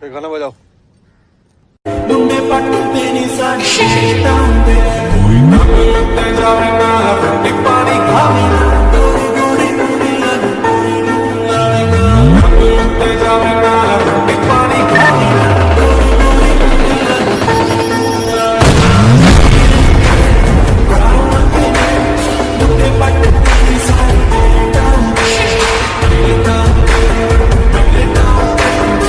फिर गाना बजाओ।